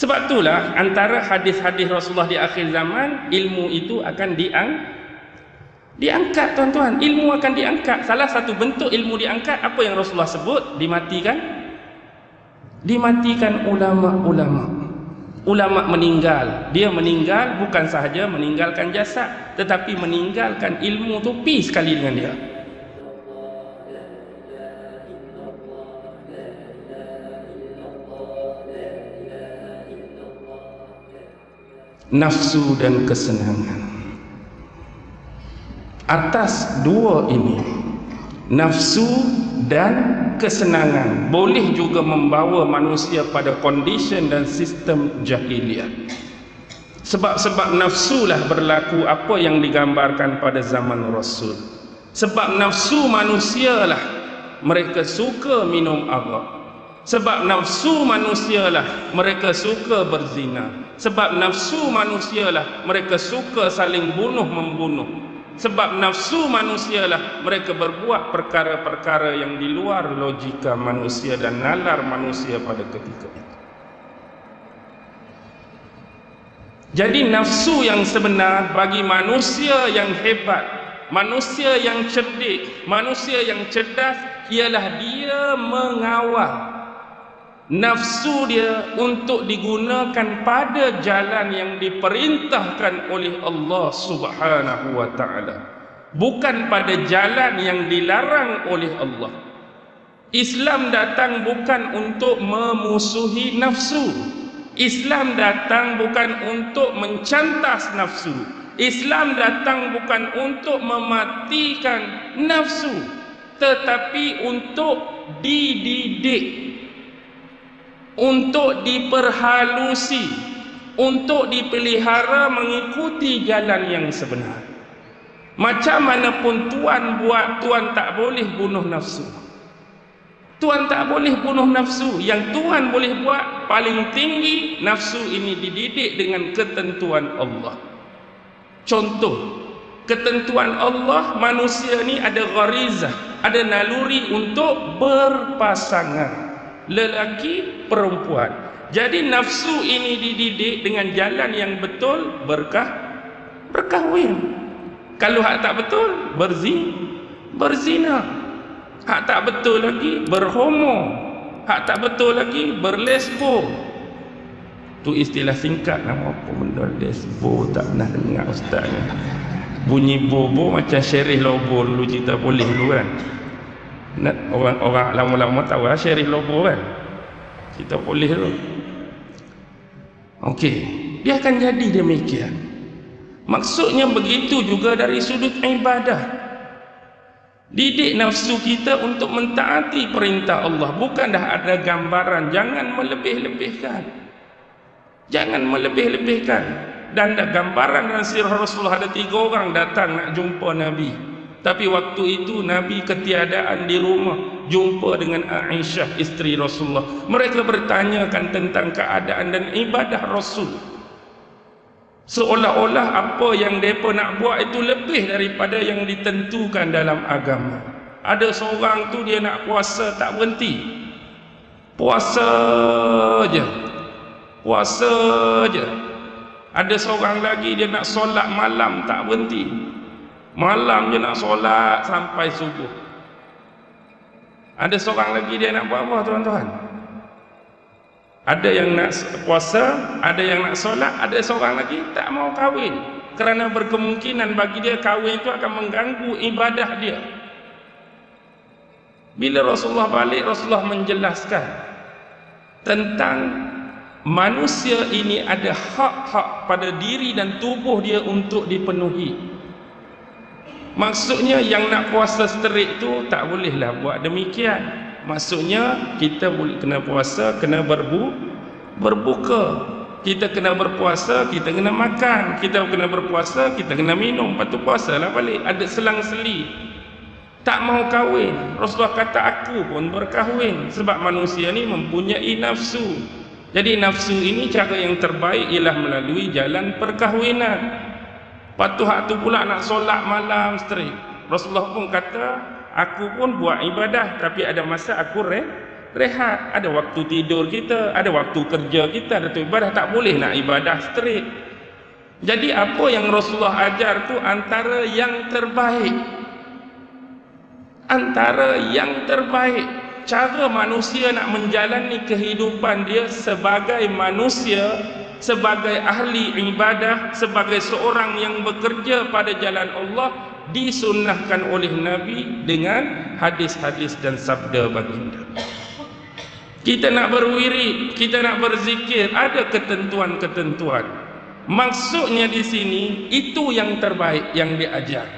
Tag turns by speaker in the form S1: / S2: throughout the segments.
S1: Sebab itulah antara hadis-hadis Rasulullah di akhir zaman ilmu itu akan diang diangkat tuan-tuan. Ilmu akan diangkat. Salah satu bentuk ilmu diangkat apa yang Rasulullah sebut? Dimatikan. Dimatikan ulama-ulama. Ulama meninggal. Dia meninggal bukan sahaja meninggalkan jasad, tetapi meninggalkan ilmu tu pi sekali dengan dia. Nafsu dan kesenangan. Atas dua ini nafsu dan kesenangan boleh juga membawa manusia pada condition dan sistem jahiliah. Sebab-sebab nafsulah berlaku apa yang digambarkan pada zaman Rasul. Sebab nafsu manusialah mereka suka minum arak sebab nafsu manusialah mereka suka berzina. Sebab nafsu manusialah mereka suka saling bunuh membunuh. Sebab nafsu manusialah mereka berbuat perkara-perkara yang di luar logika manusia dan nalar manusia pada ketika itu. Jadi nafsu yang sebenar bagi manusia yang hebat manusia yang cerdik manusia yang cerdas ialah dia mengawal nafsu dia untuk digunakan pada jalan yang diperintahkan oleh Allah Subhanahu wa taala. Bukan pada jalan yang dilarang oleh Allah. Islam datang bukan untuk memusuhi nafsu. Islam datang bukan untuk mencantas nafsu. Islam datang bukan untuk mematikan nafsu tetapi untuk dididik untuk diperhalusi untuk dipelihara mengikuti jalan yang sebenar. Macam mana pun tuan buat tuan tak boleh bunuh nafsu. Tuan tak boleh bunuh nafsu. Yang tuan boleh buat paling tinggi nafsu ini dididik dengan ketentuan Allah. Contoh ketentuan Allah manusia ni ada gharizah ada naluri untuk berpasangan lelaki perempuan. Jadi nafsu ini dididik dengan jalan yang betul berkah berkahwin. Kalau hak tak betul berzi berzina. Hak tak betul lagi berhomo. Hak tak betul lagi berlesbo tu istilah singkat nama apa benda lesbo tak pernah dengar ustaz bunyi bobo macam syerih lobo dulu cerita boleh dulu kan orang-orang lama-lama tahu. Lah syarif lobo kan? Kita boleh tu. Ok dia akan jadi demikian. Maksudnya begitu juga dari sudut ibadah. Didik nafsu kita untuk mentaati perintah Allah. Bukan dah ada gambaran. Jangan melebih-lebihkan. Jangan melebih-lebihkan. Dan ada gambaran dan sirah Rasulullah. Ada tiga orang datang nak jumpa Nabi tapi waktu itu Nabi ketiadaan di rumah jumpa dengan Aisyah isteri Rasulullah. Mereka bertanyakan tentang keadaan dan ibadah Rasul. Seolah-olah apa yang mereka nak buat itu lebih daripada yang ditentukan dalam agama. Ada seorang tu dia nak puasa tak berhenti. Puasa je. Puasa je. Ada seorang lagi dia nak solat malam tak berhenti. Malam je nak solat sampai subuh. Ada seorang lagi dia nak buat apa tuan-tuan? Ada yang nak puasa, ada yang nak solat, ada seorang lagi tak mau kahwin. Kerana berkemungkinan bagi dia kahwin itu akan mengganggu ibadah dia. Bila Rasulullah balik, Rasulullah menjelaskan tentang manusia ini ada hak-hak pada diri dan tubuh dia untuk dipenuhi. Maksudnya yang nak puasa seterik tu tak bolehlah buat demikian. Maksudnya kita boleh kena puasa, kena berbu berbuka. Kita kena berpuasa, kita kena makan. Kita kena berpuasa, kita kena minum. Lepas tu puasalah balik. Ada selang-seli. Tak mau kahwin. Rasulullah kata aku pun berkahwin. Sebab manusia ni mempunyai nafsu. Jadi nafsu ini cara yang terbaik ialah melalui jalan perkahwinan. Patu hak tu pula nak solat malam straight. Rasulullah pun kata, aku pun buat ibadah tapi ada masa aku re rehat. Ada waktu tidur kita ada waktu kerja kita ada tu ibadah. Tak boleh nak ibadah straight. Jadi apa yang Rasulullah ajar tu antara yang terbaik? Antara yang terbaik. Cara manusia nak menjalani kehidupan dia sebagai manusia sebagai ahli ibadah sebagai seorang yang bekerja pada jalan Allah disunnahkan oleh Nabi dengan hadis-hadis dan sabda baginda. Kita nak berwirid kita nak berzikir ada ketentuan-ketentuan. Maksudnya di sini itu yang terbaik yang diajar.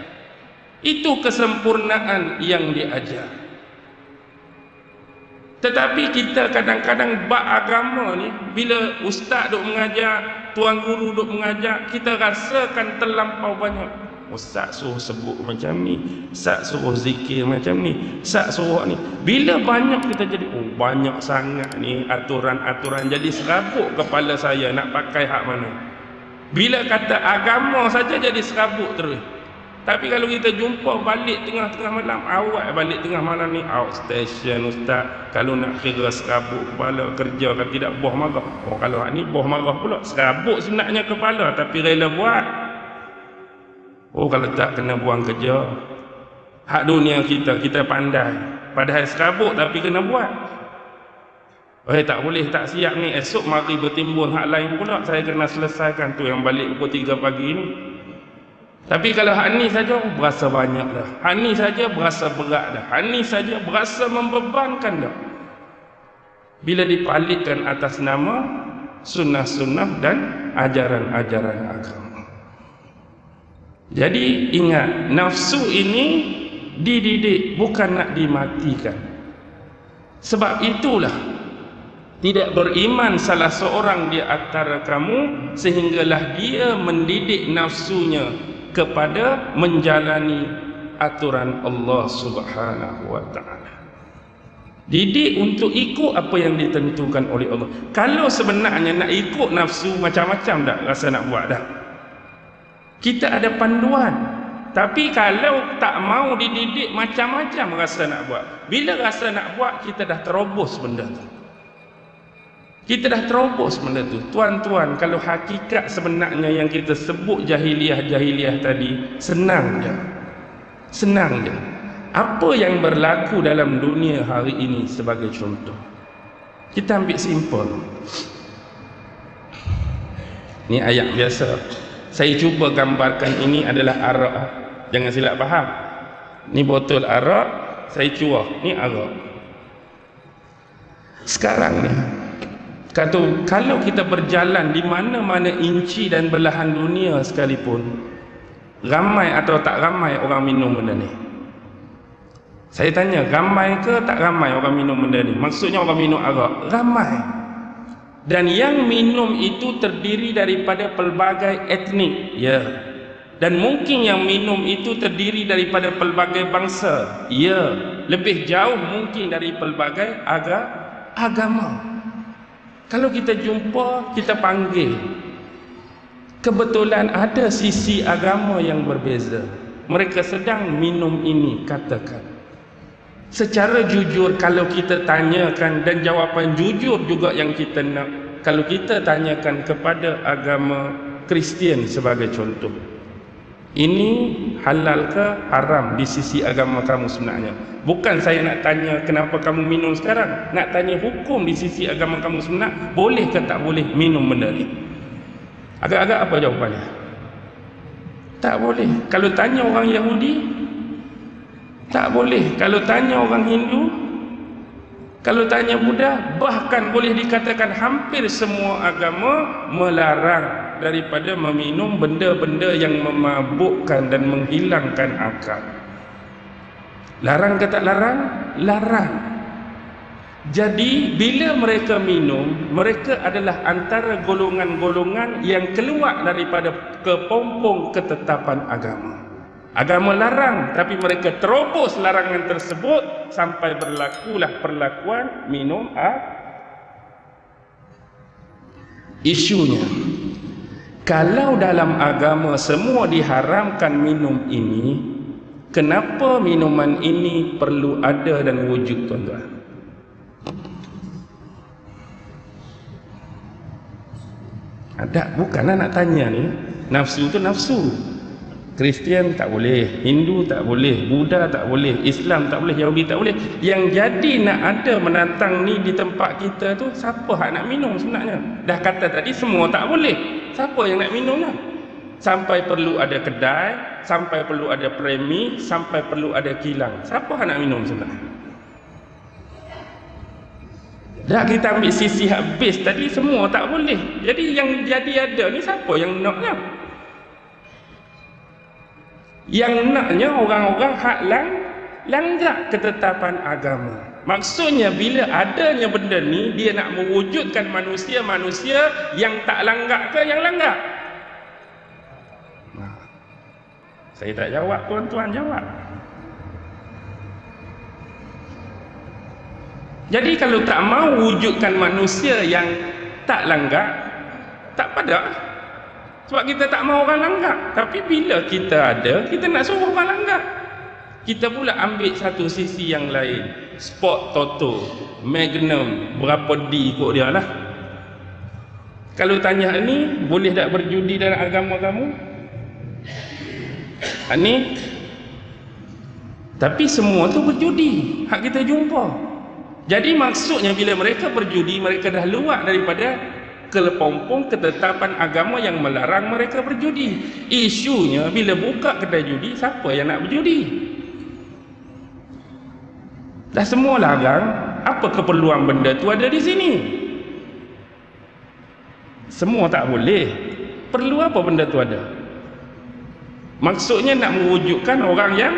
S1: Itu kesempurnaan yang diajar tetapi kita kadang-kadang bak agama ni bila ustaz duk mengajar, tuan guru duk mengajar, kita rasakan terlampau banyak. Ustaz suruh sebut macam ni, ustaz suruh zikir macam ni, ustaz suruh ni. Bila banyak kita jadi oh banyak sangat ni aturan-aturan jadi serabut kepala saya nak pakai hak mana. Bila kata agama saja jadi serabut terus. Tapi kalau kita jumpa balik tengah-tengah malam, awak balik tengah malam ni outstation ustaz. Kalau nak kira serabut kepala kerja kan tidak boh marah. Oh kalau ni boh marah pula. Serabut sebenarnya kepala tapi rela buat. Oh kalau tak kena buang kerja. Hak dunia kita kita pandai. Padahal serabut tapi kena buat. Oh tak boleh tak siap ni esok mari bertimbun hak lain pula saya kena selesaikan tu yang balik pukul 3 pagi ni. Tapi kalau hak ni saja berasa banyak dah. Hak ni saja berasa berat dah. Hak ni saja berasa membebankan dah. Bila dipalitkan atas nama sunnah-sunnah dan ajaran-ajaran agama. Jadi ingat nafsu ini dididik bukan nak dimatikan. Sebab itulah tidak beriman salah seorang di antara kamu sehinggalah dia mendidik nafsunya kepada menjalani aturan Allah Subhanahu wa taala. Didik untuk ikut apa yang ditentukan oleh Allah. Kalau sebenarnya nak ikut nafsu macam-macam dah rasa nak buat dah. Kita ada panduan. Tapi kalau tak mau dididik macam-macam rasa nak buat. Bila rasa nak buat kita dah terobos benda tu. Kita dah terobos benda tu. Tuan-tuan, kalau hakikat sebenarnya yang kita sebut jahiliah-jahiliah tadi, senang je. Senang je. Apa yang berlaku dalam dunia hari ini sebagai contoh? Kita ambil simple. Ini ayat biasa. Saya cuba gambarkan ini adalah arak. Jangan silap faham. Ini botol arak, saya cuah. Ini arak. Sekarang ni, Kata kalau kita berjalan di mana-mana inci dan belahan dunia sekalipun ramai atau tak ramai orang minum benda ni. Saya tanya, ramai ke tak ramai orang minum benda ni? Maksudnya orang minum arak, ramai. Dan yang minum itu terdiri daripada pelbagai etnik, ya. Dan mungkin yang minum itu terdiri daripada pelbagai bangsa, ya. Lebih jauh mungkin dari pelbagai aga agama. Kalau kita jumpa, kita panggil. Kebetulan ada sisi agama yang berbeza. Mereka sedang minum ini, katakan. Secara jujur, kalau kita tanyakan dan jawapan jujur juga yang kita nak. Kalau kita tanyakan kepada agama Kristian sebagai contoh. Ini halal ke haram di sisi agama kamu sebenarnya? Bukan saya nak tanya kenapa kamu minum sekarang. Nak tanya hukum di sisi agama kamu sebenarnya. Boleh ke tak boleh minum benda ni? Agak-agak apa jawapannya? Tak boleh. Kalau tanya orang Yahudi, tak boleh. Kalau tanya orang Hindu, kalau tanya Buddha, bahkan boleh dikatakan hampir semua agama melarang daripada meminum benda-benda yang memabukkan dan menghilangkan akal. Larang ke tak larang? Larang. Jadi bila mereka minum, mereka adalah antara golongan-golongan yang keluar daripada kepompong ketetapan agama. Agama larang tapi mereka terobos larangan tersebut sampai berlakulah perlakuan minum ah. Isunya kalau dalam agama semua diharamkan minum ini kenapa minuman ini perlu ada dan wujud tuan-tuan? Ada bukan nak tanya ni nafsu tu nafsu Kristian tak boleh, Hindu tak boleh, Buddha tak boleh, Islam tak boleh, Yahudi tak boleh. Yang jadi nak ada menantang ni di tempat kita tu siapa hak nak minum sebenarnya? Dah kata tadi semua tak boleh. Siapa yang nak minumnya? Sampai perlu ada kedai, sampai perlu ada premi, sampai perlu ada kilang. Siapa hak nak minum sebenarnya? Dah kita ambil sisi habis tadi semua tak boleh. Jadi yang jadi ada ni siapa yang naknya? Yang naknya orang-orang hak lang langgar ketetapan agama. Maksudnya bila adanya benda ni dia nak mewujudkan manusia-manusia yang tak langgar ke yang langgar nah, saya tak jawab tuan-tuan jawab. Jadi kalau tak mau wujudkan manusia yang tak langgar tak pada sebab kita tak mahu orang langgar. Tapi bila kita ada, kita nak suruh orang langgar. Kita pula ambil satu sisi yang lain. Sport Toto, Magnum, berapa D ikut dia lah. Kalau tanya ni, boleh tak berjudi dalam agama kamu? Ha, tapi semua tu berjudi. Hak kita jumpa. Jadi maksudnya bila mereka berjudi, mereka dah luar daripada kelepompong ketetapan agama yang melarang mereka berjudi. Isunya bila buka kedai judi, siapa yang nak berjudi? Dah semua larang, apa keperluan benda tu ada di sini? Semua tak boleh. Perlu apa benda tu ada? Maksudnya nak mewujudkan orang yang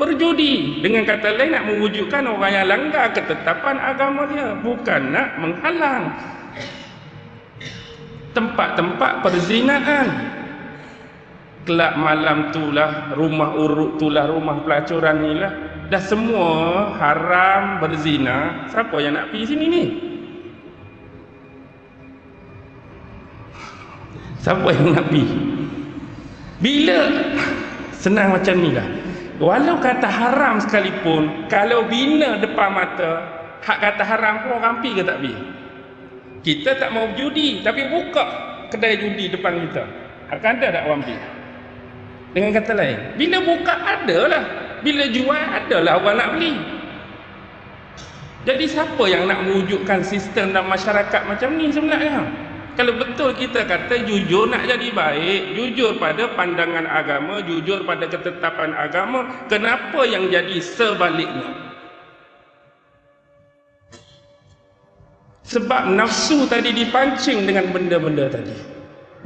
S1: berjudi. Dengan kata lain nak mewujudkan orang yang langgar ketetapan agama dia. Bukan nak menghalang tempat-tempat perzinaan. Kelab malam itulah rumah urut itulah rumah pelacuran inilah dah semua haram berzina. Siapa yang nak pergi sini ni? Siapa yang nak pergi? Bila? Senang macam ni lah. Walau kata haram sekalipun kalau bina depan mata hak kata haram pun orang pergi ke tak pergi kita tak mau judi tapi buka kedai judi depan kita. Akan ada tak orang pergi dengan kata lain bila buka ada lah bila jual ada lah orang nak beli. Jadi siapa yang nak mewujudkan sistem dan masyarakat macam ni sebenarnya? Kalau betul kita kata jujur nak jadi baik jujur pada pandangan agama jujur pada ketetapan agama kenapa yang jadi sebaliknya sebab nafsu tadi dipancing dengan benda-benda tadi.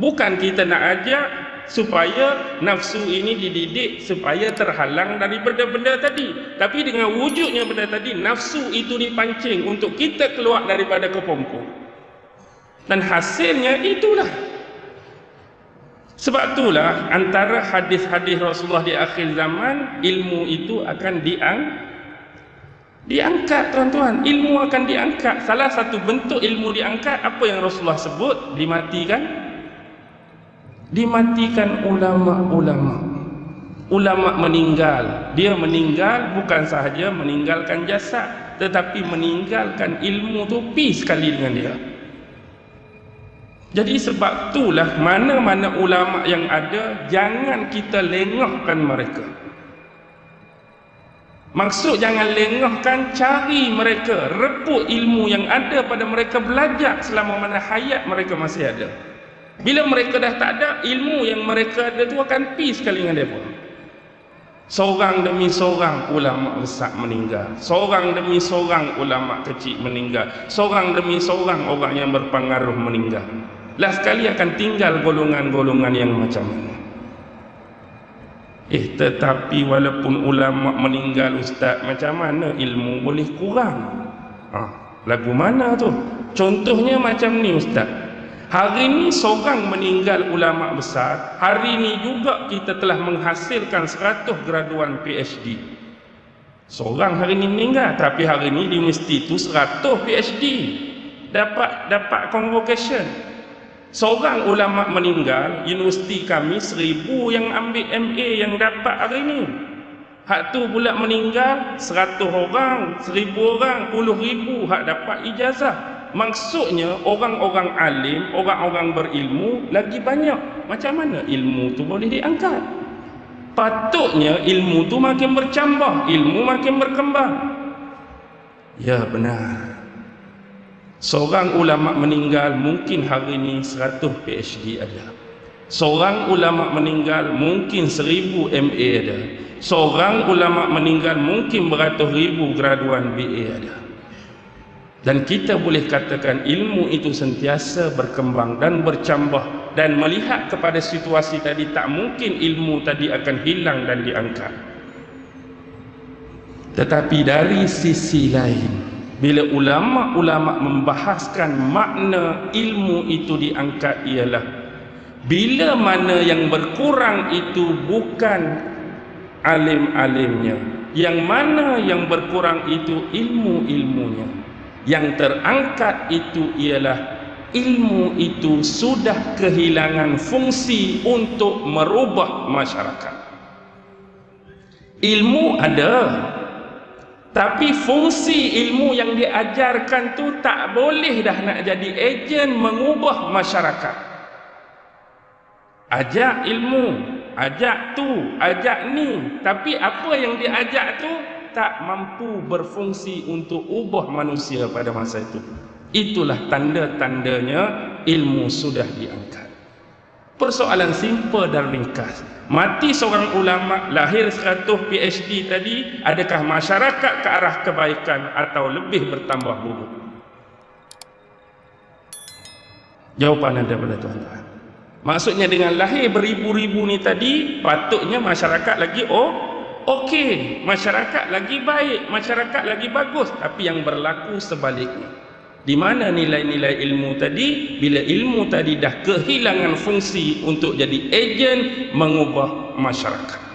S1: Bukan kita nak ajak supaya nafsu ini dididik supaya terhalang dari benda-benda tadi. Tapi dengan wujudnya benda tadi nafsu itu dipancing untuk kita keluar daripada kepompong. Dan hasilnya itulah. Sebab itulah antara hadis-hadis Rasulullah di akhir zaman ilmu itu akan diang Diangkat tuan-tuan, ilmu akan diangkat. Salah satu bentuk ilmu diangkat apa yang Rasulullah sebut? Dimatikan. Dimatikan ulama-ulama. Ulama meninggal. Dia meninggal bukan sahaja meninggalkan jasad, tetapi meninggalkan ilmu tu pi sekali dengan dia. Jadi sebab itulah mana-mana ulama yang ada jangan kita lengahkan mereka. Maksud jangan lengahkan cari mereka, rebut ilmu yang ada pada mereka belajar selama mana hayat mereka masih ada. Bila mereka dah tak ada, ilmu yang mereka ada tu akan pi sekali dengan mereka. Seorang demi seorang ulama besar meninggal. Seorang demi seorang ulama kecil meninggal. Seorang demi seorang orang yang berpengaruh meninggal. Lah sekali akan tinggal golongan-golongan yang macam ini. Eh tetapi walaupun ulama meninggal ustaz macam mana ilmu boleh kurang? Ha, lagu mana tu? Contohnya macam ni ustaz. Hari ni seorang meninggal ulama besar, hari ni juga kita telah menghasilkan 100 graduan PhD. Seorang hari ni meninggal tapi hari ni di universiti tu 100 PhD. Dapat dapat convocation seorang ulama meninggal universiti kami seribu yang ambil MA yang dapat hari ini hak tu pula meninggal seratus orang seribu orang puluh ribu hak dapat ijazah maksudnya orang-orang alim, orang-orang berilmu lagi banyak. Macam mana ilmu tu boleh diangkat? Patutnya ilmu tu makin bercambah, ilmu makin berkembang. Ya benar. Seorang ulama meninggal mungkin hari ini 100 PhD ada. Seorang ulama meninggal mungkin 1000 MA ada. Seorang ulama meninggal mungkin beratus ribu graduan BA ada. Dan kita boleh katakan ilmu itu sentiasa berkembang dan bercambah dan melihat kepada situasi tadi tak mungkin ilmu tadi akan hilang dan diangkat. Tetapi dari sisi lain, bila ulama-ulama membahaskan makna ilmu itu diangkat ialah bila mana yang berkurang itu bukan alim-alimnya, yang mana yang berkurang itu ilmu-ilmunya. Yang terangkat itu ialah ilmu itu sudah kehilangan fungsi untuk merubah masyarakat. Ilmu ada, tapi fungsi ilmu yang diajarkan tu tak boleh dah nak jadi ejen mengubah masyarakat. Ajak ilmu, ajak tu, ajak ni, tapi apa yang diajak tu tak mampu berfungsi untuk ubah manusia pada masa itu. Itulah tanda-tandanya ilmu sudah diangkat. Persoalan simple dan ringkas. Mati seorang ulama, lahir 100 PhD tadi, adakah masyarakat ke arah kebaikan atau lebih bertambah buruk? Jawapan anda pada tuan-tuan. Maksudnya dengan lahir beribu-ribu ni tadi, patutnya masyarakat lagi oh okey, masyarakat lagi baik, masyarakat lagi bagus, tapi yang berlaku sebaliknya. Di mana nilai-nilai ilmu tadi? Bila ilmu tadi dah kehilangan fungsi untuk jadi ejen mengubah masyarakat.